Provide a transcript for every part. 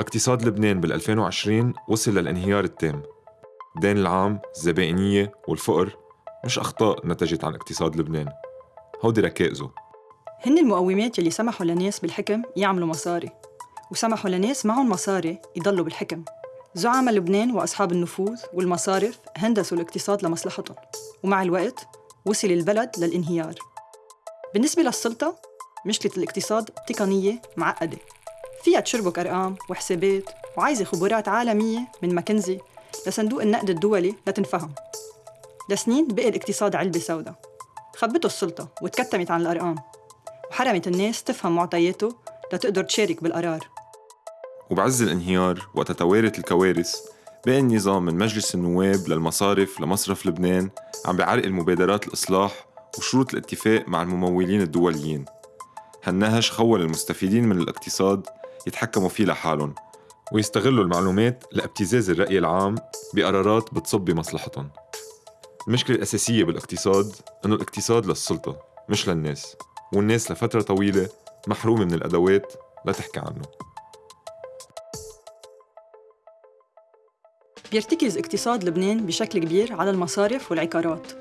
اقتصاد لبنان بال 2020 وصل للانهيار التام. الدين العام، الزبائنية والفقر مش أخطاء نتجت عن اقتصاد لبنان. هودي ركائزه هن المقومات يلي سمحوا لناس بالحكم يعملوا مصاري وسمحوا لناس معهم مصاري يضلوا بالحكم. زعماء لبنان وأصحاب النفوذ والمصارف هندسوا الاقتصاد لمصلحتهم ومع الوقت وصل البلد للانهيار. بالنسبة للسلطة مشكلة الاقتصاد تقنية معقدة. فيها تشربك أرقام وحسابات وعايزة خبرات عالمية من ماكنزي لصندوق النقد الدولي لتنفهم. لسنين بقي الاقتصاد علبة سوداء. خبته السلطة وتكتمت عن الأرقام. وحرمت الناس تفهم معطياته لتقدر تشارك بالقرار. وبعز الانهيار وقت توارت الكوارث بقي النظام من مجلس النواب للمصارف لمصرف لبنان عم بيعرقل مبادرات الإصلاح وشروط الاتفاق مع الممولين الدوليين. هالنهج خول المستفيدين من الاقتصاد يتحكموا فيه لحالهم ويستغلوا المعلومات لابتزاز الرأي العام بقرارات بتصب بمصلحتهم. المشكلة الأساسية بالاقتصاد إنه الاقتصاد للسلطة مش للناس والناس لفترة طويلة محرومة من الأدوات لتحكي عنه. بيرتكز اقتصاد لبنان بشكل كبير على المصارف والعقارات.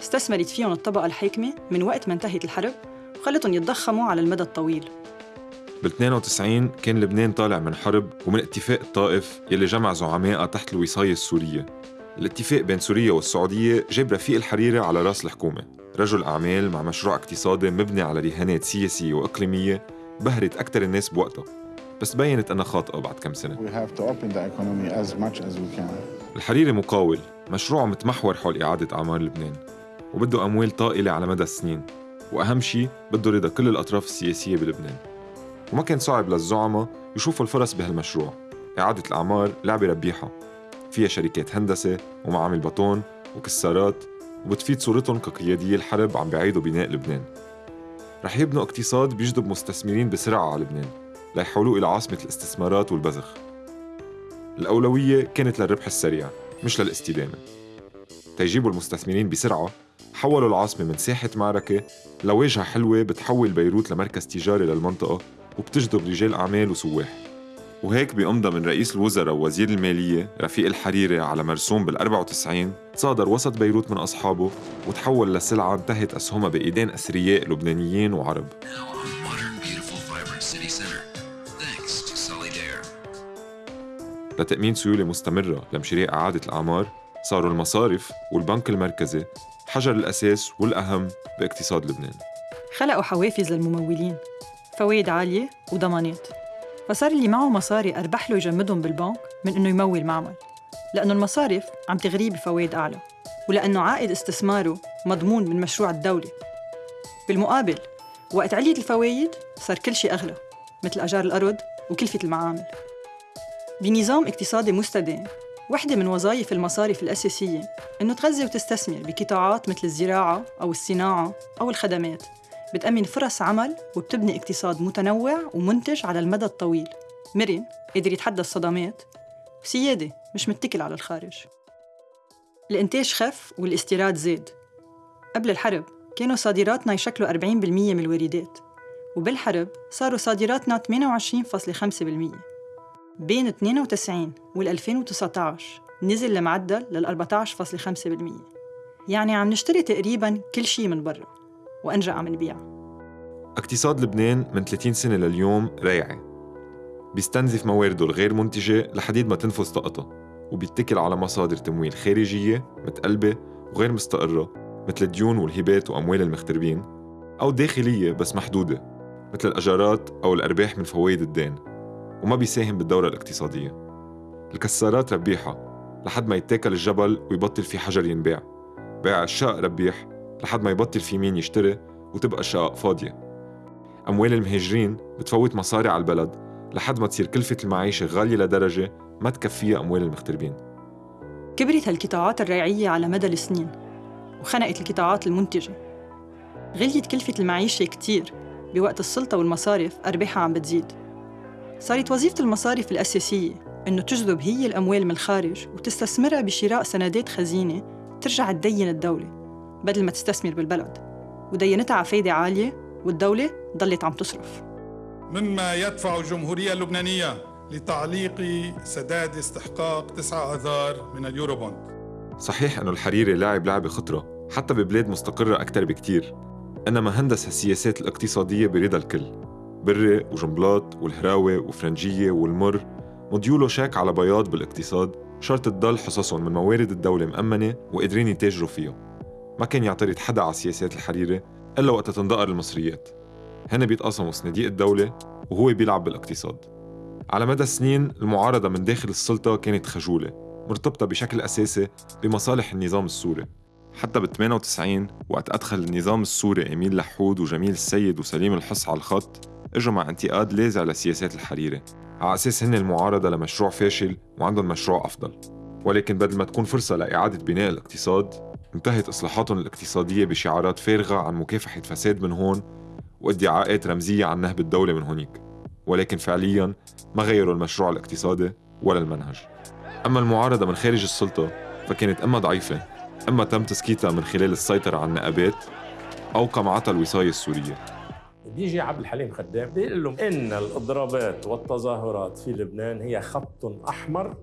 استثمرت فيهم الطبقة الحاكمة من وقت ما انتهت الحرب وخلتهم يتضخموا على المدى الطويل. بال 92 كان لبنان طالع من حرب ومن اتفاق الطائف يلي جمع زعمائها تحت الوصاية السورية. الاتفاق بين سوريا والسعودية جاب رفيق الحريري على راس الحكومة. رجل أعمال مع مشروع اقتصادي مبني على رهانات سياسية وإقليمية بهرت أكثر الناس بوقتها. بس بينت أنها خاطئة بعد كم سنة. الحريري مقاول مشروعه متمحور حول إعادة أعمار لبنان وبده أموال طائلة على مدى السنين. وأهم شيء بده رضا كل الأطراف السياسية بلبنان. وما كان صعب للزعماء يشوفوا الفرص بهالمشروع. إعادة الأعمار لعبة ربيحة. فيها شركات هندسة ومعامل بطون وكسارات وبتفيد صورتهم كقياديي الحرب عم بيعيدوا بناء لبنان. رح يبنوا اقتصاد بيجذب مستثمرين بسرعة على لبنان ليحولوه إلى عاصمة الاستثمارات والبزخ الأولوية كانت للربح السريع مش للاستدامة. تيجيبوا المستثمرين بسرعة حولوا العاصمة من ساحة معركة لواجهة حلوة بتحول بيروت لمركز تجاري للمنطقة وبتجذب رجال أعمال وسواح. وهيك بأمضى من رئيس الوزراء ووزير المالية رفيق الحريري على مرسوم بال 94 صادر وسط بيروت من أصحابه وتحول لسلعة انتهت أسهمها بإيدين أثرياء لبنانيين وعرب. لتأمين سيولة مستمرة لمشاريع إعادة الأعمار صاروا المصارف والبنك المركزي حجر الأساس والأهم باقتصاد لبنان. خلقوا حوافز للممولين. فوائد عالية وضمانات. فصار اللي معه مصاري أربح له يجمدهم بالبنك من إنه يمول معمل. لأنه المصارف عم تغريه بفوائد أعلى ولأنه عائد استثماره مضمون من مشروع الدولة. بالمقابل وقت عليت الفوايد صار كل شيء أغلى مثل أجار الأرض وكلفة المعامل. بنظام اقتصادي مستدام وحدة من وظائف المصارف الأساسية إنه تغذي وتستثمر بقطاعات مثل الزراعة أو الصناعة أو الخدمات. بتأمن فرص عمل وبتبني اقتصاد متنوع ومنتج على المدى الطويل. مرن قدر يتحدى الصدمات وسيادة مش متكل على الخارج. الإنتاج خف والاستيراد زاد. قبل الحرب كانوا صادراتنا يشكلوا 40% من الواردات. وبالحرب صاروا صادراتنا 28.5% بين 92 وال 2019 نزل المعدل لل 14.5% يعني عم نشتري تقريبا كل شيء من برا. وأنجا عم نبيع اقتصاد لبنان من 30 سنة لليوم ريعي بيستنزف موارده الغير منتجة لحديد ما تنفذ طاقتها وبيتكل على مصادر تمويل خارجية متقلبة وغير مستقرة مثل الديون والهبات وأموال المغتربين أو داخلية بس محدودة مثل الأجارات أو الأرباح من فوائد الدين وما بيساهم بالدورة الاقتصادية. الكسارات ربيحة لحد ما يتاكل الجبل ويبطل في حجر ينباع. بيع الشقق ربيح لحد ما يبطل في مين يشتري وتبقى الشقق فاضية. أموال المهاجرين بتفوت مصاري على البلد لحد ما تصير كلفة المعيشة غالية لدرجة ما تكفيها أموال المغتربين. كبرت هالقطاعات الريعية على مدى السنين وخنقت القطاعات المنتجة. غليت كلفة المعيشة كتير بوقت السلطة والمصارف أرباحها عم بتزيد. صارت وظيفة المصارف الأساسية إنه تجذب هي الأموال من الخارج وتستثمرها بشراء سندات خزينة ترجع تدين الدولة. بدل ما تستثمر بالبلد. ودينتها على فايدة عالية والدولة ضلت عم تصرف. مما يدفع الجمهورية اللبنانية لتعليق سداد استحقاق 9 آذار من ال Eurobond صحيح أنه الحريري لاعب لعبة خطرة حتى ببلاد مستقرة أكثر بكتير. إنما هندس السياسات الاقتصادية برضا الكل. بري وجنبلاط والهراوي وفرنجية والمر. مديوله شاك على بياض بالاقتصاد شرط تضل حصصهم من موارد الدولة مأمنة وقادرين يتاجروا فيها ما كان يعترض حدا على سياسات الحريري إلا وقت تندقر المصريات. هن بيتقاسموا صناديق الدولة وهو بيلعب بالاقتصاد. على مدى السنين المعارضة من داخل السلطة كانت خجولة مرتبطة بشكل أساسي بمصالح النظام السوري. حتى بال 98 وقت أدخل النظام السوري إميل لحود وجميل السيد وسليم الحص على الخط اجوا مع انتقاد لاذع لسياسات الحريري على أساس هن المعارضة لمشروع فاشل وعندهم مشروع أفضل. ولكن بدل ما تكون فرصة لإعادة بناء الاقتصاد انتهت إصلاحاتهم الاقتصادية بشعارات فارغة عن مكافحة فساد من هون وادعاءات رمزية عن نهب الدولة من هونيك ولكن فعليا ما غيروا المشروع الاقتصادي ولا المنهج. أما المعارضة من خارج السلطة فكانت إما ضعيفة إما تم تسكيتها من خلال السيطرة على النقابات أو قمعتها الوصاية السورية. بيجي عبد الحليم خدام بيقول لهم إن الإضرابات والتظاهرات في لبنان هي خط أحمر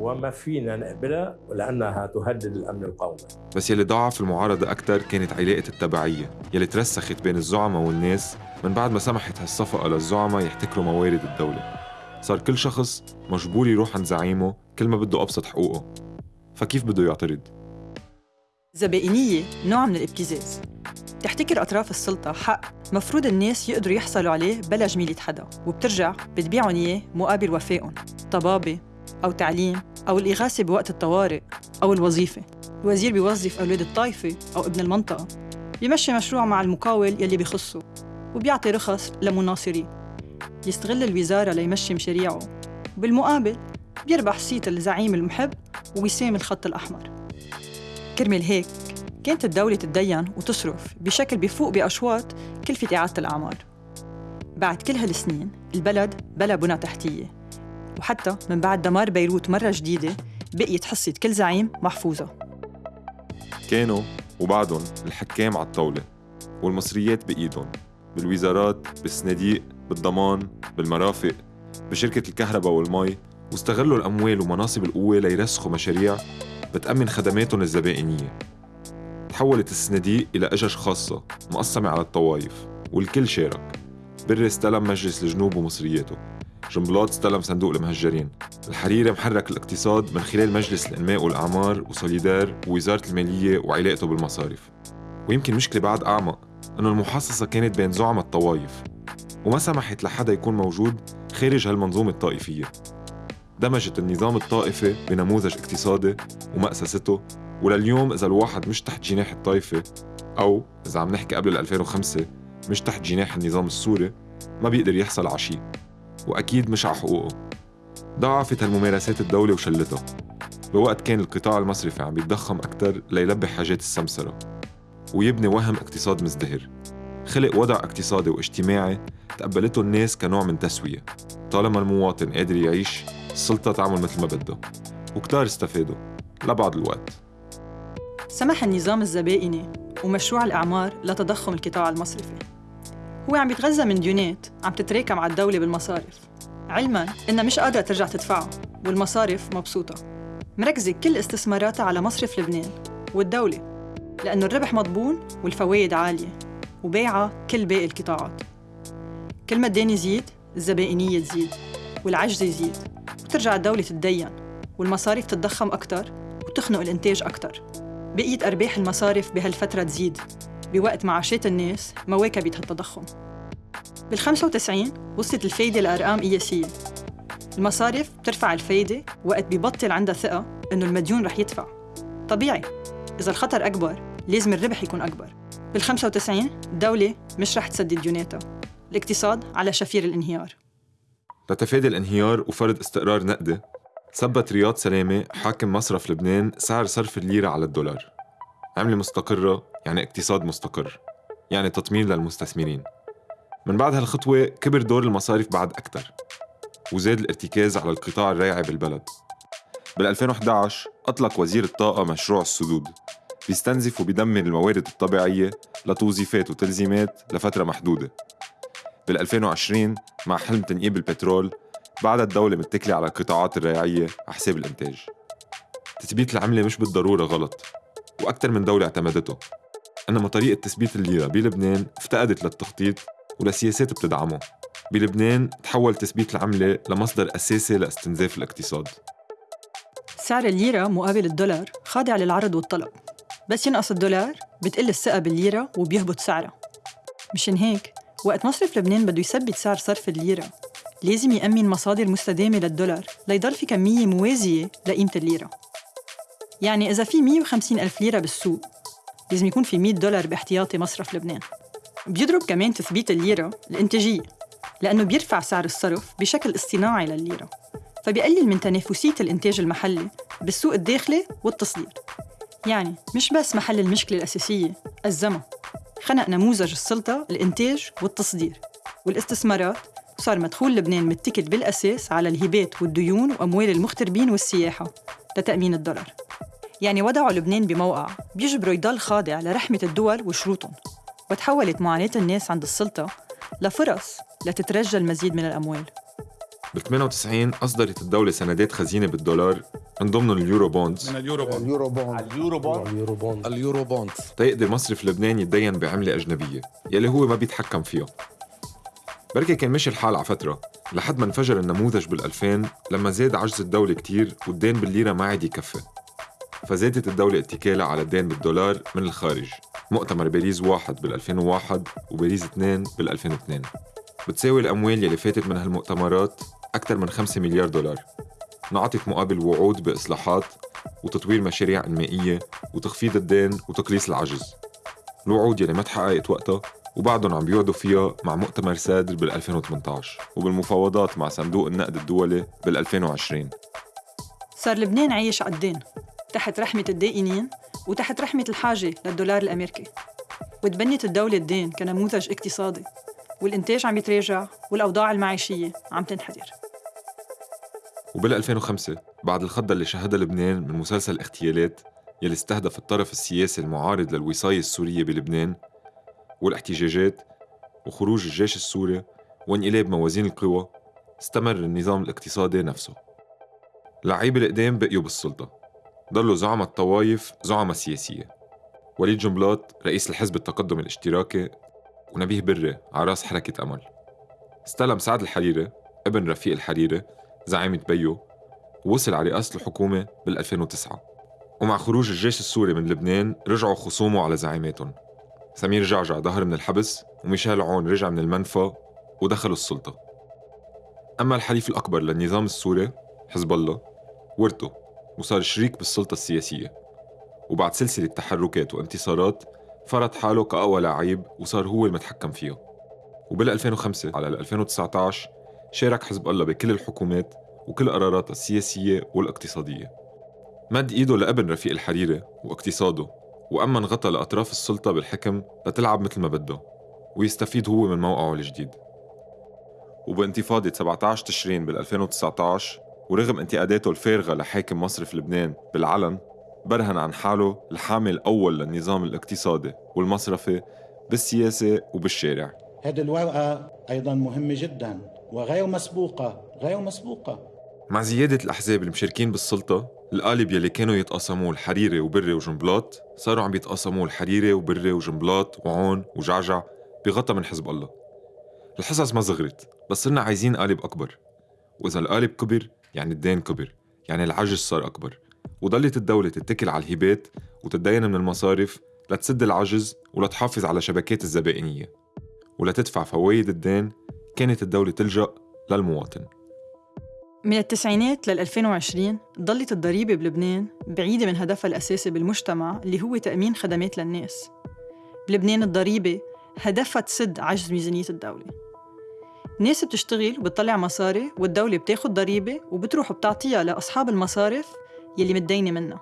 وما فينا نقبلها لأنها تهدد الأمن القومي. بس يلي ضعف المعارضة أكثر كانت علاقة التبعية يلي ترسخت بين الزعماء والناس من بعد ما سمحت هالصفقة للزعماء يحتكروا موارد الدولة. صار كل شخص مجبور يروح عند زعيمه كل ما بده أبسط حقوقه. فكيف بده يعترض؟ زبائنية نوع من الابتزاز. تحتكر أطراف السلطة حق مفروض الناس يقدروا يحصلوا عليه بلا جميلة حدا وبترجع بتبيعهم إياه مقابل وفائهم. طبابة أو تعليم أو الإغاثة بوقت الطوارئ أو الوظيفة. الوزير بيوظف أولاد الطائفة أو ابن المنطقة. بيمشي مشروع مع المقاول يلي بيخصه وبيعطي رخص لمناصريه. يستغل الوزارة ليمشي مشاريعه. وبالمقابل بيربح صيت الزعيم المحب ووسام الخط الأحمر. كرمال هيك كانت الدولة تتدين وتصرف بشكل بيفوق بأشواط كلفة إعادة الأعمار. بعد كل هالسنين البلد بلا بنى تحتية. وحتى من بعد دمار بيروت مرة جديدة بقيت حصة كل زعيم محفوظة. كانوا وبعدهم الحكام على الطاولة والمصريات بإيدهم بالوزارات بالصناديق بالضمان بالمرافق بشركة الكهرباء والمي واستغلوا الأموال ومناصب القوة ليرسخوا مشاريع بتأمن خدماتهم الزبائنية. تحولت الصناديق إلى أجج خاصة مقسمة على الطوائف والكل شارك بري استلم مجلس الجنوب ومصرياته. جنبلاط استلم صندوق المهجرين. الحريري محرك الاقتصاد من خلال مجلس الإنماء والأعمار وسوليدار ووزارة المالية وعلاقته بالمصارف. ويمكن مشكلة بعد أعمق إنه المحاصصة كانت بين زعماء الطوائف وما سمحت لحدا يكون موجود خارج هالمنظومة الطائفية. دمجت النظام الطائفي بنموذج اقتصادي ومأسسته ولليوم إذا الواحد مش تحت جناح الطائفة أو إذا عم نحكي قبل 2005 مش تحت جناح النظام السوري ما بيقدر يحصل على شيء. وأكيد مش على حقوقه. ضعفت هالممارسات الدولة وشلتها بوقت كان القطاع المصرفي عم يتضخم أكثر ليلبي حاجات السمسرة. ويبني وهم اقتصاد مزدهر. خلق وضع اقتصادي واجتماعي تقبلته الناس كنوع من تسوية. طالما المواطن قادر يعيش السلطة تعمل مثل ما بدها وكتار استفادوا. لبعض الوقت. سمح النظام الزبائني ومشروع الإعمار لتضخم القطاع المصرفي. هو عم يتغذى من ديونات عم تتراكم على الدولة بالمصارف. علما إنها مش قادرة ترجع تدفعها والمصارف مبسوطة. مركزة كل استثماراتها على مصرف لبنان والدولة لأنه الربح مضمون والفوايد عالية وبيعها كل باقي القطاعات. كل ما الدين يزيد الزبائنية تزيد والعجز يزيد وترجع الدولة تتدين والمصاريف تتضخم أكتر وتخنق الإنتاج أكتر. بقيت أرباح المصارف بهالفترة تزيد. بوقت معاشات الناس مواكبت هالتضخم بال 95 وصلت الفايدة لأرقام قياسية المصارف بترفع الفايدة وقت ببطل عندها ثقة إنه المديون رح يدفع. طبيعي إذا الخطر أكبر لازم الربح يكون أكبر. بال 95 الدولة مش رح تسدد ديوناتها. الاقتصاد على شفير الانهيار. لتفادي الانهيار وفرض استقرار نقدي ثبت رياض سلامة حاكم مصرف لبنان سعر صرف الليرة على الدولار. عملة مستقرة يعني اقتصاد مستقر يعني تطمين للمستثمرين. من بعد هالخطوة كبر دور المصارف بعد أكثر وزاد الارتكاز على القطاع الريعي بالبلد. بال 2011 أطلق وزير الطاقة مشروع السدود بيستنزف وبيدمر الموارد الطبيعية لتوظيفات وتلزيمات لفترة محدودة. بال 2020 مع حلم تنقيب البترول بعد الدولة متكلة على القطاعات الريعية حساب الإنتاج. تثبيت العملة مش بالضرورة غلط. وأكثر من دولة اعتمدته. إنما طريقة تثبيت الليرة بلبنان افتقدت للتخطيط ولسياسات بتدعمه. بلبنان تحول تثبيت العملة لمصدر أساسي لاستنزاف الاقتصاد. سعر الليرة مقابل الدولار خاضع للعرض والطلب. بس ينقص الدولار بتقل الثقة بالليرة وبيهبط سعرها. مشان هيك وقت مصرف لبنان بده يثبت سعر صرف الليرة لازم يأمن مصادر مستدامة للدولار ليضل في كمية موازية لقيمة الليرة. يعني إذا في 150 ألف ليرة بالسوق لازم يكون في 100 دولار باحتياطي مصرف لبنان. بيضرب كمان تثبيت الليرة الإنتاجية لأنه بيرفع سعر الصرف بشكل اصطناعي للليرة فبيقلل من تنافسية الإنتاج المحلي بالسوق الداخلي والتصدير. يعني مش بس محل المشكلة الأساسية أزمة خنق نموذج السلطة الإنتاج والتصدير. والاستثمارات وصار مدخول لبنان متكل بالأساس على الهبات والديون وأموال المغتربين والسياحة. لتأمين الدولار. يعني وضعوا لبنان بموقع بيجبره يضل خاضع لرحمة الدول وشروطهم. وتحولت معاناة الناس عند السلطة لفرص لتترجى المزيد من الأموال. ب 98 أصدرت الدولة سندات خزينة بالدولار من ضمنهم ال Eurobonds من ال Eurobond ال Eurobond ال Eurobond ال Eurobond ال Eurobond تيقدر مصرف لبنان يتدين بعملة أجنبية يلي هو ما بيتحكم فيها. بركي كان مشي الحال على فترة. لحد ما انفجر النموذج بال2000 لما زاد عجز الدولة كتير والدين بالليرة ما عاد يكفي. فزادت الدولة اتكالها على الدين بالدولار من الخارج. مؤتمر باريس واحد بال 2001 وباريس 2 بال 2002 بتساوي الأموال يلي فاتت من هالمؤتمرات أكثر من 5 مليار دولار. انعطت مقابل وعود بإصلاحات وتطوير مشاريع إنمائية وتخفيض الدين وتقليص العجز. الوعود يلي ما تحققت وقتها وبعدهم عم بيوعدوا فيها مع مؤتمر سادر بال 2018 وبالمفاوضات مع صندوق النقد الدولي بال 2020 صار لبنان عايش على الدين تحت رحمة الدائنين وتحت رحمة الحاجة للدولار الأمريكي. وتبنت الدولة الدين كنموذج اقتصادي والإنتاج عم يتراجع والأوضاع المعيشية عم تنحدر. وبال 2005 بعد الخضة اللي شهدها لبنان من مسلسل اغتيالات يلي استهدف الطرف السياسي المعارض للوصاية السورية بلبنان والاحتجاجات وخروج الجيش السوري وانقلاب موازين القوى استمر النظام الاقتصادي نفسه. لعيبة القدام بقيوا بالسلطة. ضلوا زعماء الطوايف زعماء سياسية. وليد جنبلاط رئيس الحزب التقدم الاشتراكي ونبيه بري على رأس حركة أمل. استلم سعد الحريري ابن رفيق الحريري زعيمة بيو ووصل على رئاسة الحكومة بال 2009 ومع خروج الجيش السوري من لبنان رجعوا خصومه على زعيماتهم. سمير جعجع ظهر من الحبس وميشيل عون رجع من المنفى ودخلوا السلطة. أما الحليف الأكبر للنظام السوري حزب الله ورثه وصار شريك بالسلطة السياسية. وبعد سلسلة تحركات وانتصارات فرض حاله كأقوى لعيب وصار هو المتحكم فيها. وبال 2005 على 2019 شارك حزب الله بكل الحكومات وكل قراراتها السياسية والاقتصادية. مد إيده لابن رفيق الحريري واقتصاده. وأمن غطى لأطراف السلطة بالحكم لتلعب مثل ما بده ويستفيد هو من موقعه الجديد. وبانتفاضة 17 تشرين بال 2019 ورغم انتقاداته الفارغة لحاكم مصرف لبنان بالعلن برهن عن حاله الحامل الأول للنظام الاقتصادي والمصرفي بالسياسة وبالشارع. هذه الورقة أيضا مهمة جدا وغير مسبوقة غير مسبوقة. مع زيادة الأحزاب المشاركين بالسلطة القالب يلي كانوا يتقاسموه الحريري وبري وجنبلاط صاروا عم يتقاسموه الحريري وبري وجنبلاط وعون وجعجع بغطى من حزب الله. الحصص ما صغرت بس صرنا عايزين قالب أكبر. وإذا القالب كبر يعني الدين كبر يعني العجز صار أكبر. وضلت الدولة تتكل على الهبات وتتدين من المصارف لتسد العجز ولتحافظ على شبكات الزبائنية. ولتدفع فوايد الدين كانت الدولة تلجأ للمواطن. من التسعينات لل 2020 ضلت الضريبة بلبنان بعيدة من هدفها الأساسي بالمجتمع اللي هو تأمين خدمات للناس. بلبنان الضريبة هدفها تسد عجز ميزانية الدولة. ناس بتشتغل وبتطلع مصاري والدولة بتاخد ضريبة وبتروح بتعطيها لأصحاب المصارف يلي متدينة منها.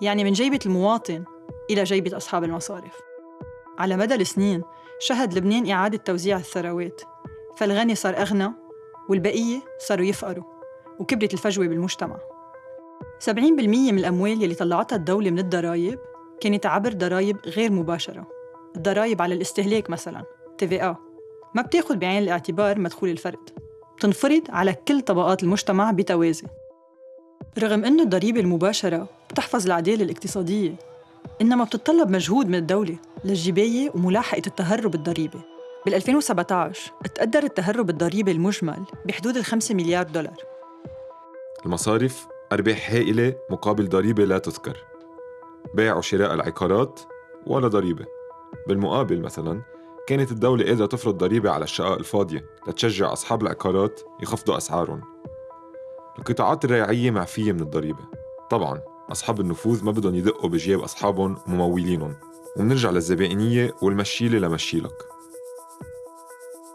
يعني من جيبة المواطن إلى جيبة أصحاب المصارف. على مدى السنين شهد لبنان إعادة توزيع الثروات فالغني صار أغنى والبقية صاروا يفقروا. وكبرت الفجوة بالمجتمع. 70% من الأموال يلي طلعتها الدولة من الضرائب كانت عبر ضرائب غير مباشرة. الضرائب على الاستهلاك مثلاً TVA ما بتاخد بعين الاعتبار مدخول الفرد. بتنفرض على كل طبقات المجتمع بتوازي. رغم أن الضريبة المباشرة بتحفظ العدالة الاقتصادية إنما بتتطلب مجهود من الدولة للجباية وملاحقة التهرب الضريبي بال 2017 تقدر التهرب الضريبي المجمل بحدود ال 5 مليار دولار. المصارف أرباح هائلة مقابل ضريبة لا تذكر. بيع وشراء العقارات ولا ضريبة. بالمقابل مثلا كانت الدولة قادرة تفرض ضريبة على الشقق الفاضية لتشجع أصحاب العقارات يخفضوا أسعارهم. القطاعات الريعية معفية من الضريبة. طبعا أصحاب النفوذ ما بدهم يدقوا بجيب أصحابهم وممولينهم. ومنرجع للزبائنية والمشيلة لمشيلك.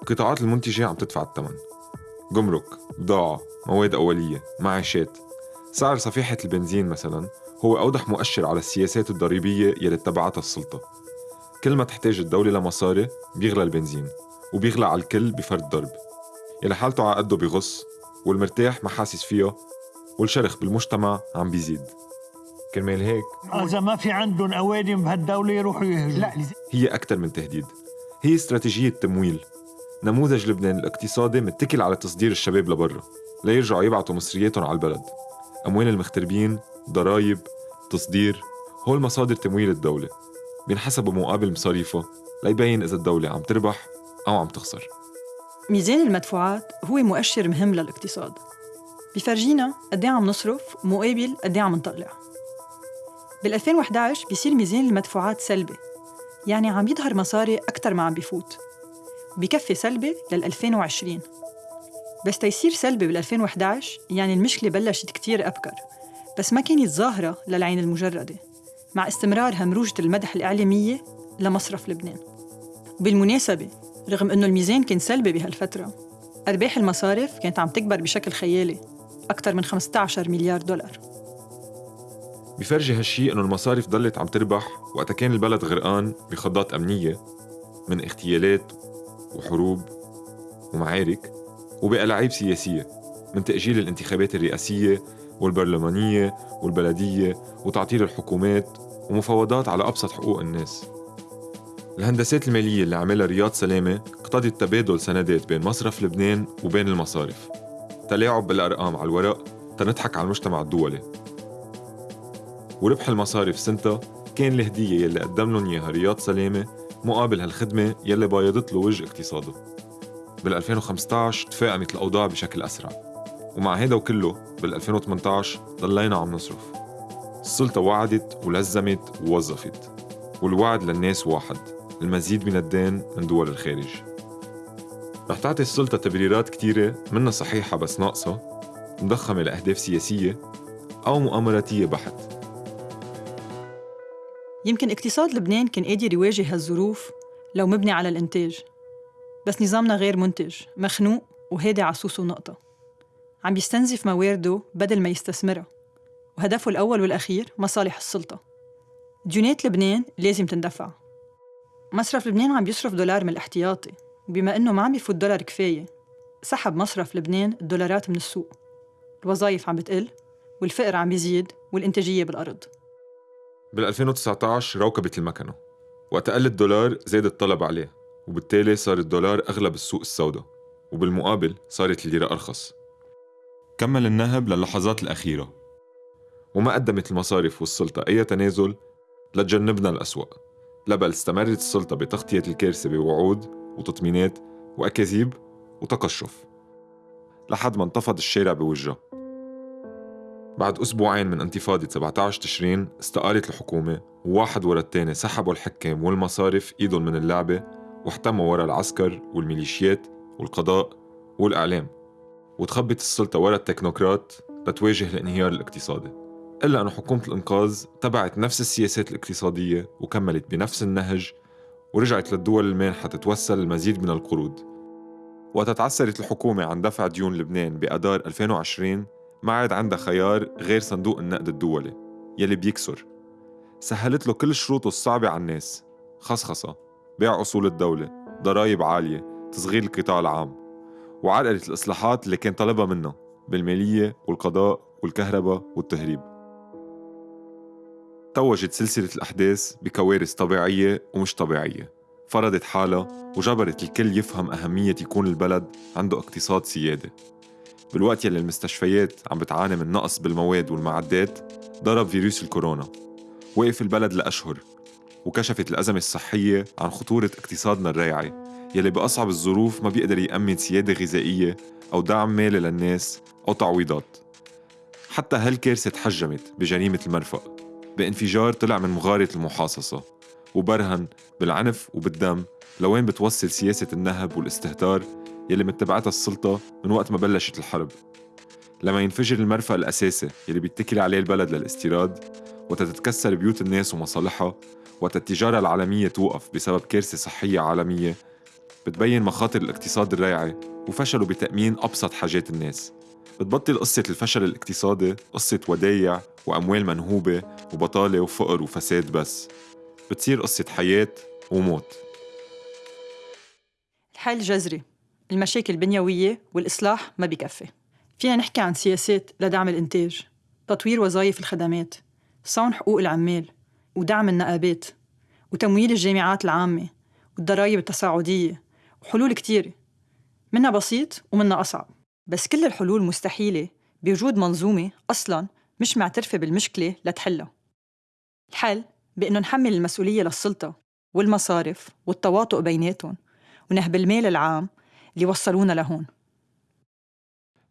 القطاعات المنتجة عم تدفع الثمن. جمرك، بضاعة، مواد أولية، معاشات. سعر صفيحة البنزين مثلا هو أوضح مؤشر على السياسات الضريبية يلي اتبعتها السلطة. كل ما تحتاج الدولة لمصاري بيغلى البنزين وبيغلى على الكل بفرد ضرب. يلي حالته على قده بغص والمرتاح ما حاسس فيها والشرخ بالمجتمع عم بيزيد. كرمال هيك إذا ما في عندهم أوادم بهالدولة يروحوا يهجروا. لا هي أكثر من تهديد. هي استراتيجية تمويل. نموذج لبنان الاقتصادي متكل على تصدير الشباب لبرا ليرجعوا يبعتوا مصرياتهم على البلد. أموال المغتربين ضرايب تصدير هول مصادر تمويل الدولة. بينحسبوا مقابل مصاريفها ليبين إذا الدولة عم تربح أو عم تخسر. ميزان المدفوعات هو مؤشر مهم للاقتصاد. بيفرجينا قد عم نصرف مقابل قد عم نطلع. بال 2011 بيصير ميزان المدفوعات سلبي يعني عم يظهر مصاري أكثر ما عم بيفوت بكفي سلبي لل 2020 بس تيصير سلبي بال 2011 يعني المشكلة بلشت كتير أبكر بس ما كانت ظاهرة للعين المجردة مع استمرار همروجة المدح الإعلامية لمصرف لبنان. وبالمناسبة رغم أنه الميزان كان سلبي بهالفترة أرباح المصارف كانت عم تكبر بشكل خيالي أكثر من 15 مليار دولار. بفرجي هالشي إنه المصارف ضلت عم تربح وقتها كان البلد غرقان بخضات أمنية من اغتيالات وحروب ومعارك وبألاعيب سياسية من تأجيل الانتخابات الرئاسية والبرلمانية والبلدية وتعطيل الحكومات ومفاوضات على أبسط حقوق الناس. الهندسات المالية اللي عملها رياض سلامة اقتضت تبادل سندات بين مصرف لبنان وبين المصارف. تلاعب بالأرقام على الورق تنضحك على المجتمع الدولي. وربح المصارف سنتا كان الهدية يلي قدم لهم إياها رياض سلامة مقابل هالخدمة يلي بايضت له وجه اقتصاده. بال 2015 تفاقمت الأوضاع بشكل أسرع ومع هيدا وكله بال 2018 ضلينا عم نصرف. السلطة وعدت ولزمت ووظفت والوعد للناس واحد المزيد من الدين من دول الخارج. رح تعطي السلطة تبريرات كتيرة منها صحيحة بس ناقصة مضخمة لأهداف سياسية أو مؤامراتية بحت. يمكن اقتصاد لبنان كان قادر يواجه هالظروف لو مبني على الإنتاج. بس نظامنا غير منتج مخنوق وهادي عصوصه نقطة. عم بيستنزف موارده بدل ما يستثمرها وهدفه الأول والأخير مصالح السلطة. ديونات لبنان لازم تندفع. مصرف لبنان عم بيصرف دولار من الاحتياطي وبما إنه ما عم بيفوت دولار كفاية. سحب مصرف لبنان الدولارات من السوق. الوظائف عم بتقل والفقر عم بيزيد والإنتاجية بالأرض. بال 2019 روكبت المكنة وقت قل الدولار زاد الطلب عليه وبالتالي صار الدولار أغلى بالسوق السوداء وبالمقابل صارت الليرة أرخص. كمل النهب للحظات الأخيرة. وما قدمت المصارف والسلطة أي تنازل لتجنبنا الأسوأ. لا بل استمرت السلطة بتغطية الكارثة بوعود وتطمينات وأكاذيب وتقشف. لحد ما انتفض الشارع بوجهها. بعد أسبوعين من انتفاضة 17 تشرين استقالت الحكومة وواحد ورا التاني سحبوا الحكام والمصارف إيدهم من اللعبة واحتموا ورا العسكر والميليشيات والقضاء والإعلام. وتخبت السلطة ورا التكنوقراط لتواجه الانهيار الاقتصادي. إلا أن حكومة الإنقاذ تبعت نفس السياسات الاقتصادية وكملت بنفس النهج ورجعت للدول المانحة تتوسل المزيد من القروض. وتتعثرت الحكومة عن دفع ديون لبنان بأدار 2020 ما عاد عندها خيار غير صندوق النقد الدولي يلي بيكسر. سهلت له كل شروطه الصعبة على الناس. خصخصة بيع أصول الدولة ضرائب عالية تصغير القطاع العام. وعرقلت الإصلاحات اللي كان طلبها منه بالمالية والقضاء والكهرباء والتهريب. توجت سلسلة الأحداث بكوارث طبيعية ومش طبيعية. فرضت حالها وجبرت الكل يفهم أهمية يكون البلد عنده اقتصاد سيادة. بالوقت يلي المستشفيات عم بتعاني من نقص بالمواد والمعدات ضرب فيروس الكورونا. وقف البلد لأشهر وكشفت الأزمة الصحية عن خطورة اقتصادنا الريعي يلي بأصعب الظروف ما بيقدر يأمن سيادة غذائية أو دعم مالي للناس أو تعويضات. حتى هالكارثة تحجمت بجريمة المرفق بانفجار طلع من مغارة المحاصصة وبرهن بالعنف وبالدم لوين بتوصل سياسة النهب والاستهتار يلي متبعتها السلطة من وقت ما بلشت الحرب. لما ينفجر المرفأ الأساسي يلي بيتكل عليه البلد للاستيراد وتتكسر بيوت الناس ومصالحها وقت التجارة العالمية توقف بسبب كارثة صحية عالمية بتبين مخاطر الاقتصاد الريعي وفشله بتأمين أبسط حاجات الناس. بتبطل قصة الفشل الاقتصادي قصة ودايع وأموال منهوبة وبطالة وفقر وفساد بس. بتصير قصة حياة وموت. الحل جذري المشاكل بنيوية والإصلاح ما بيكفي فينا نحكي عن سياسات لدعم الإنتاج تطوير وظائف الخدمات صون حقوق العمال ودعم النقابات وتمويل الجامعات العامة والضرائب التصاعدية وحلول كتيرة. منها بسيط ومنها أصعب. بس كل الحلول مستحيلة بوجود منظومة أصلاً مش معترفة بالمشكلة لتحلها. الحل بأنه نحمل المسؤولية للسلطة والمصارف والتواطؤ بيناتهم ونهب المال العام اللي وصلونا لهون.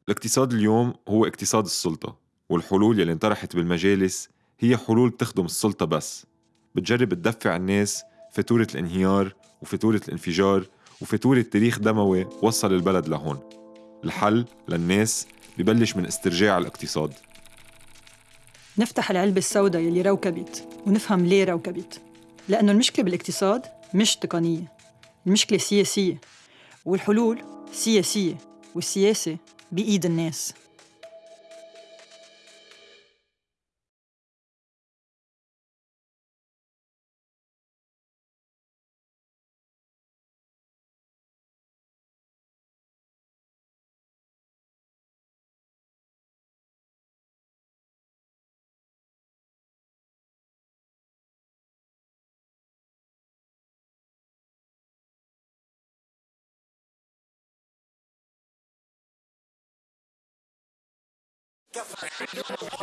الاقتصاد اليوم هو اقتصاد السلطة والحلول يلي انطرحت بالمجالس هي حلول تخدم السلطة بس. بتجرب تدفع الناس فاتورة الانهيار وفاتورة الانفجار وفاتورة تاريخ دموي وصل البلد لهون. الحل للناس ببلش من استرجاع الاقتصاد. نفتح العلبة السوداء يلي روكبت ونفهم ليه روكبت. لأنه المشكلة بالاقتصاد مش تقنية المشكلة سياسية. والحلول سياسية والسياسة بإيد الناس. Get